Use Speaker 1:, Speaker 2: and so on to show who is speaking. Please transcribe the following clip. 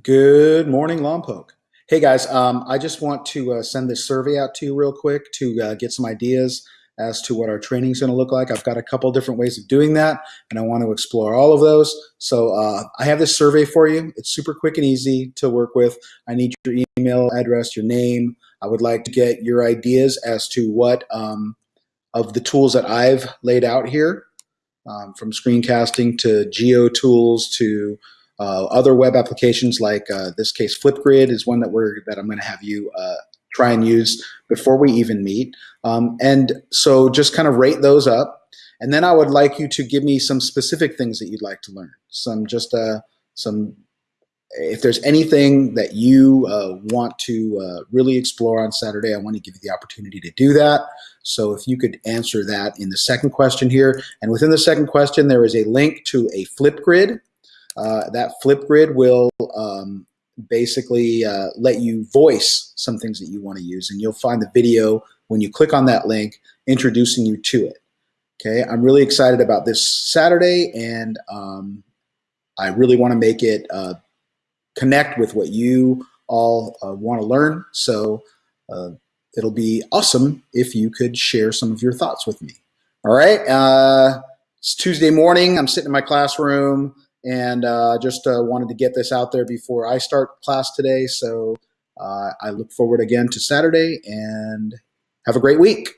Speaker 1: Good morning, Lompoc. Hey guys, um, I just want to uh, send this survey out to you real quick to uh, get some ideas as to what our training is going to look like. I've got a couple different ways of doing that, and I want to explore all of those. So uh, I have this survey for you. It's super quick and easy to work with. I need your email address, your name. I would like to get your ideas as to what um, of the tools that I've laid out here, um, from screencasting to geo tools to uh, other web applications like uh, this case Flipgrid is one that we're that I'm going to have you uh, try and use before we even meet. Um, and so just kind of rate those up. And then I would like you to give me some specific things that you'd like to learn. Some just uh, some if there's anything that you uh, want to uh, really explore on Saturday, I want to give you the opportunity to do that. So if you could answer that in the second question here. And within the second question, there is a link to a Flipgrid uh, that Flipgrid will um, basically uh, let you voice some things that you want to use. And you'll find the video when you click on that link introducing you to it. Okay, I'm really excited about this Saturday and um, I really want to make it uh, connect with what you all uh, want to learn. So uh, it'll be awesome if you could share some of your thoughts with me. All right, uh, it's Tuesday morning. I'm sitting in my classroom and uh, just uh, wanted to get this out there before I start class today. So uh, I look forward again to Saturday and have a great week.